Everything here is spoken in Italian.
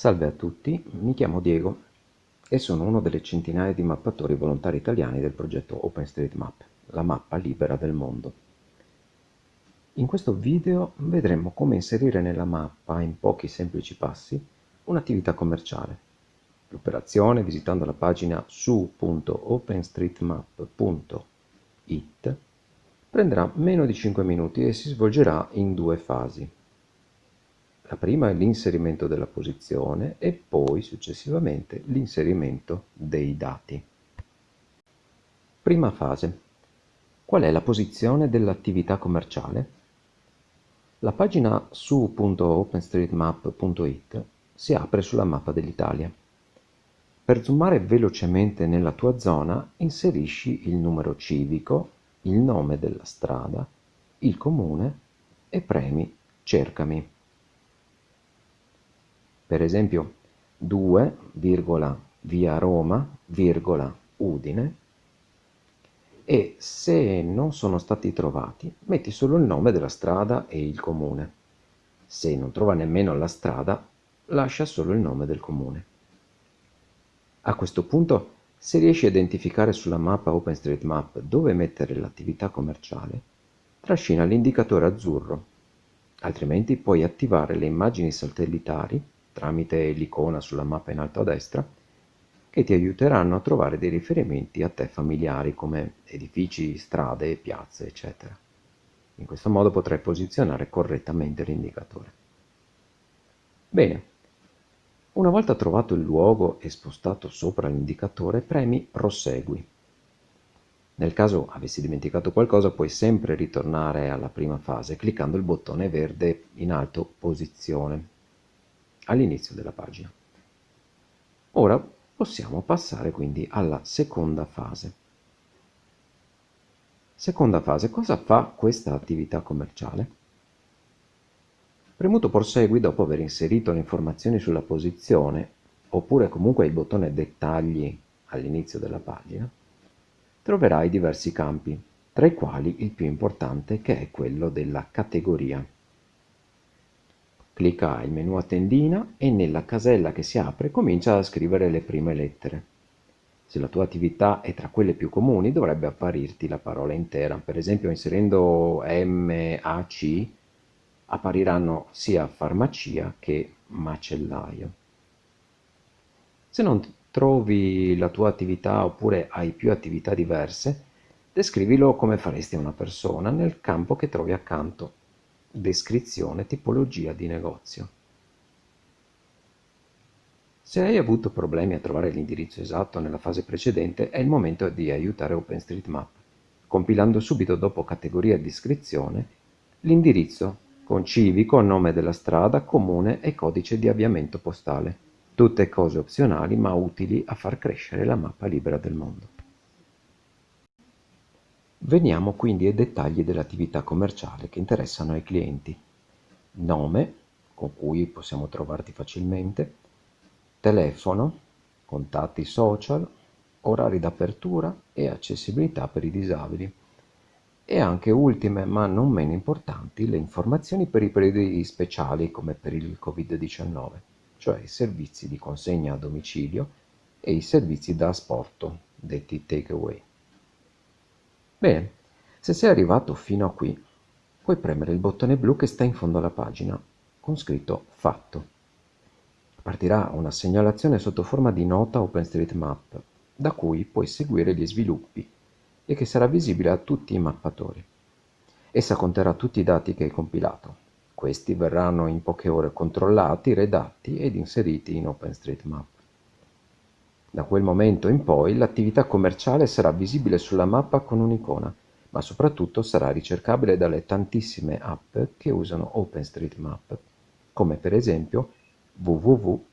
Salve a tutti, mi chiamo Diego e sono uno delle centinaia di mappatori volontari italiani del progetto OpenStreetMap, la mappa libera del mondo. In questo video vedremo come inserire nella mappa, in pochi semplici passi, un'attività commerciale. L'operazione, visitando la pagina su.openstreetmap.it, prenderà meno di 5 minuti e si svolgerà in due fasi. La prima è l'inserimento della posizione e poi successivamente l'inserimento dei dati. Prima fase. Qual è la posizione dell'attività commerciale? La pagina su.openstreetmap.it si apre sulla mappa dell'Italia. Per zoomare velocemente nella tua zona inserisci il numero civico, il nome della strada, il comune e premi Cercami per esempio 2, via Roma, virgola Udine, e se non sono stati trovati metti solo il nome della strada e il comune. Se non trova nemmeno la strada, lascia solo il nome del comune. A questo punto, se riesci a identificare sulla mappa OpenStreetMap dove mettere l'attività commerciale, trascina l'indicatore azzurro, altrimenti puoi attivare le immagini satellitari tramite l'icona sulla mappa in alto a destra, che ti aiuteranno a trovare dei riferimenti a te familiari come edifici, strade, piazze, eccetera. In questo modo potrai posizionare correttamente l'indicatore. Bene, una volta trovato il luogo e spostato sopra l'indicatore, premi Prosegui. Nel caso avessi dimenticato qualcosa puoi sempre ritornare alla prima fase cliccando il bottone verde in alto Posizione all'inizio della pagina. Ora possiamo passare quindi alla seconda fase. Seconda fase, cosa fa questa attività commerciale? Premuto prosegui dopo aver inserito le informazioni sulla posizione oppure comunque il bottone dettagli all'inizio della pagina, troverai diversi campi, tra i quali il più importante che è quello della categoria. Clicca il menu a tendina e nella casella che si apre comincia a scrivere le prime lettere. Se la tua attività è tra quelle più comuni dovrebbe apparirti la parola intera, per esempio inserendo MAC appariranno sia farmacia che macellaio. Se non trovi la tua attività oppure hai più attività diverse, descrivilo come faresti a una persona nel campo che trovi accanto Descrizione tipologia di negozio. Se hai avuto problemi a trovare l'indirizzo esatto nella fase precedente, è il momento di aiutare OpenStreetMap, compilando subito dopo categoria e descrizione l'indirizzo con civico, nome della strada, comune e codice di avviamento postale. Tutte cose opzionali ma utili a far crescere la mappa libera del mondo. Veniamo quindi ai dettagli dell'attività commerciale che interessano ai clienti. Nome, con cui possiamo trovarti facilmente, telefono, contatti social, orari d'apertura e accessibilità per i disabili. E anche ultime, ma non meno importanti, le informazioni per i periodi speciali come per il Covid-19, cioè i servizi di consegna a domicilio e i servizi da asporto, detti takeaway. Bene, se sei arrivato fino a qui, puoi premere il bottone blu che sta in fondo alla pagina, con scritto Fatto. Partirà una segnalazione sotto forma di nota OpenStreetMap, da cui puoi seguire gli sviluppi e che sarà visibile a tutti i mappatori. Essa conterrà tutti i dati che hai compilato. Questi verranno in poche ore controllati, redatti ed inseriti in OpenStreetMap. Da quel momento in poi l'attività commerciale sarà visibile sulla mappa con un'icona, ma soprattutto sarà ricercabile dalle tantissime app che usano OpenStreetMap, come per esempio www.qwant.com.